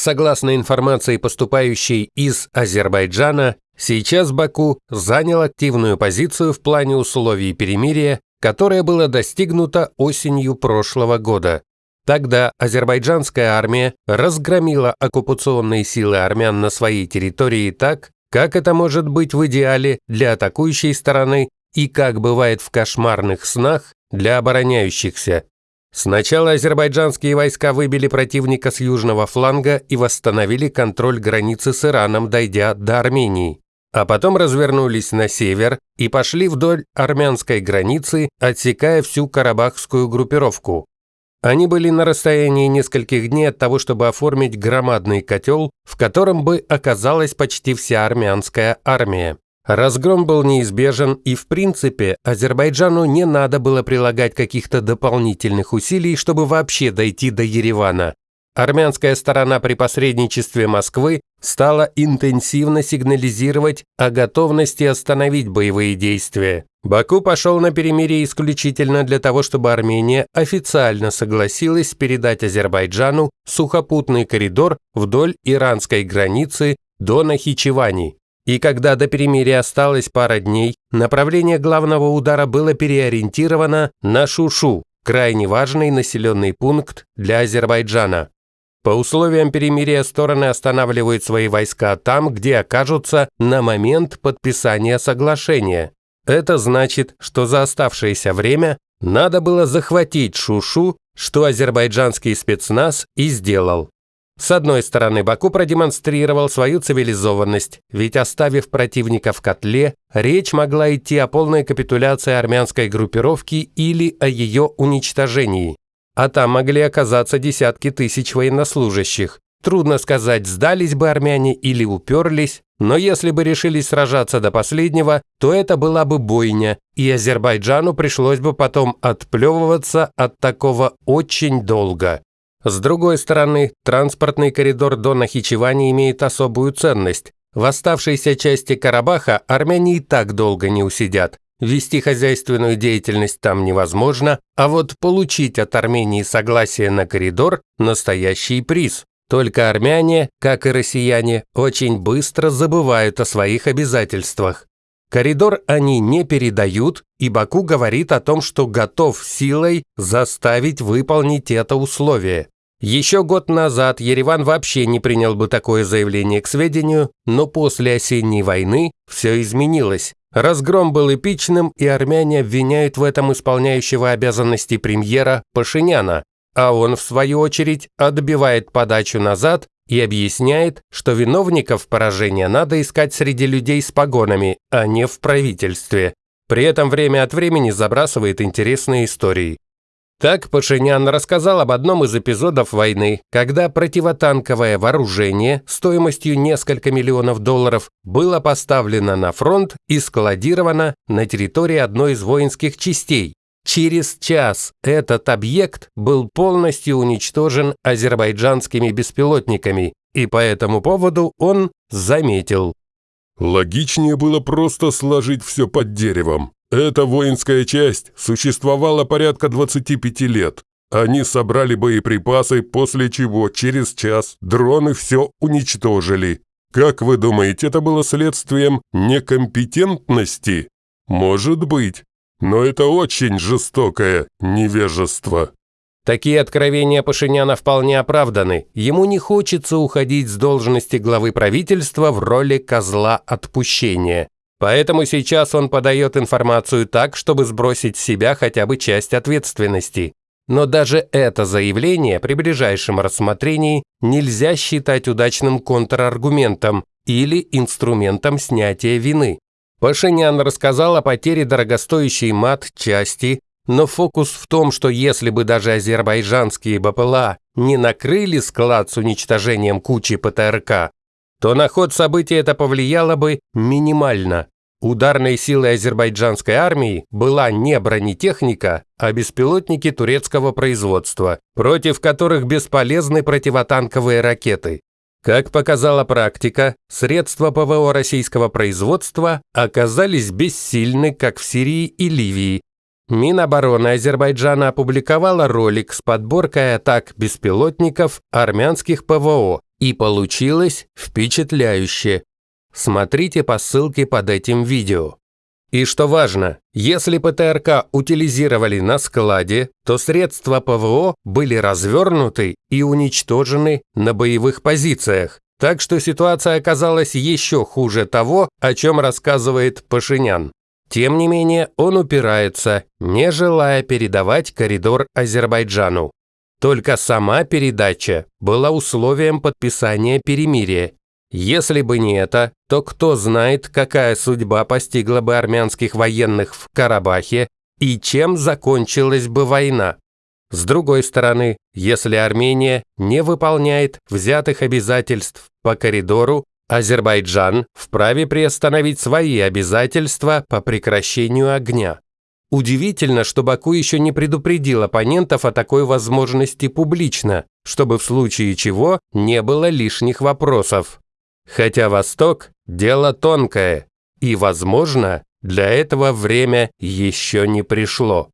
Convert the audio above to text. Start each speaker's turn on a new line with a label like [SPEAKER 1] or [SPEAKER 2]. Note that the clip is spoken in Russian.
[SPEAKER 1] Согласно информации, поступающей из Азербайджана, сейчас Баку занял активную позицию в плане условий перемирия, которое было достигнуто осенью прошлого года. Тогда азербайджанская армия разгромила оккупационные силы армян на своей территории так, как это может быть в идеале для атакующей стороны и как бывает в кошмарных снах для обороняющихся. Сначала азербайджанские войска выбили противника с южного фланга и восстановили контроль границы с Ираном, дойдя до Армении. А потом развернулись на север и пошли вдоль армянской границы, отсекая всю карабахскую группировку. Они были на расстоянии нескольких дней от того, чтобы оформить громадный котел, в котором бы оказалась почти вся армянская армия. Разгром был неизбежен, и в принципе Азербайджану не надо было прилагать каких-то дополнительных усилий, чтобы вообще дойти до Еревана. Армянская сторона при посредничестве Москвы стала интенсивно сигнализировать о готовности остановить боевые действия. Баку пошел на перемирие исключительно для того, чтобы Армения официально согласилась передать Азербайджану сухопутный коридор вдоль иранской границы до Нахичевани. И когда до перемирия осталось пара дней, направление главного удара было переориентировано на Шушу, крайне важный населенный пункт для Азербайджана. По условиям перемирия стороны останавливают свои войска там, где окажутся на момент подписания соглашения. Это значит, что за оставшееся время надо было захватить Шушу, что азербайджанский спецназ и сделал. С одной стороны, Баку продемонстрировал свою цивилизованность, ведь оставив противника в котле, речь могла идти о полной капитуляции армянской группировки или о ее уничтожении. А там могли оказаться десятки тысяч военнослужащих. Трудно сказать, сдались бы армяне или уперлись, но если бы решились сражаться до последнего, то это была бы бойня, и Азербайджану пришлось бы потом отплевываться от такого очень долго. С другой стороны, транспортный коридор до Нахичевани имеет особую ценность. В оставшейся части Карабаха армяне и так долго не усидят. Вести хозяйственную деятельность там невозможно, а вот получить от Армении согласие на коридор – настоящий приз. Только армяне, как и россияне, очень быстро забывают о своих обязательствах. Коридор они не передают, и Баку говорит о том, что готов силой заставить выполнить это условие. Еще год назад Ереван вообще не принял бы такое заявление к сведению, но после осенней войны все изменилось. Разгром был эпичным, и армяне обвиняют в этом исполняющего обязанности премьера Пашиняна, а он, в свою очередь, отбивает подачу назад и объясняет, что виновников поражения надо искать среди людей с погонами, а не в правительстве. При этом время от времени забрасывает интересные истории. Так Пашинян рассказал об одном из эпизодов войны, когда противотанковое вооружение стоимостью несколько миллионов долларов было поставлено на фронт и складировано на территории одной из воинских частей. Через час этот объект был полностью уничтожен азербайджанскими беспилотниками, и по этому поводу он заметил.
[SPEAKER 2] Логичнее было просто сложить все под деревом. Эта воинская часть существовала порядка 25 лет. Они собрали боеприпасы, после чего через час дроны все уничтожили. Как вы думаете, это было следствием некомпетентности? Может быть. Но это очень жестокое невежество.
[SPEAKER 1] Такие откровения Пашиняна вполне оправданы. Ему не хочется уходить с должности главы правительства в роли козла отпущения. Поэтому сейчас он подает информацию так, чтобы сбросить с себя хотя бы часть ответственности. Но даже это заявление при ближайшем рассмотрении нельзя считать удачным контраргументом или инструментом снятия вины. Пашинян рассказал о потере дорогостоящей мат-части, но фокус в том, что если бы даже азербайджанские БПЛА не накрыли склад с уничтожением кучи ПТРК, то на ход событий это повлияло бы минимально. Ударной силой азербайджанской армии была не бронетехника, а беспилотники турецкого производства, против которых бесполезны противотанковые ракеты. Как показала практика, средства ПВО российского производства оказались бессильны как в Сирии и Ливии. Минобороны Азербайджана опубликовала ролик с подборкой атак беспилотников армянских ПВО, И получилось впечатляюще. Смотрите по ссылке под этим видео. И что важно, если ПТРК утилизировали на складе, то средства ПВО были развернуты и уничтожены на боевых позициях. Так что ситуация оказалась еще хуже того, о чем рассказывает Пашинян. Тем не менее, он упирается, не желая передавать коридор Азербайджану. Только сама передача была условием подписания перемирия, если бы не это, то кто знает, какая судьба постигла бы армянских военных в Карабахе и чем закончилась бы война. С другой стороны, если Армения не выполняет взятых обязательств по коридору, Азербайджан вправе приостановить свои обязательства по прекращению огня. Удивительно, что Баку еще не предупредил оппонентов о такой возможности публично, чтобы в случае чего не было лишних вопросов. Хотя Восток – дело тонкое, и, возможно, для этого время еще не пришло.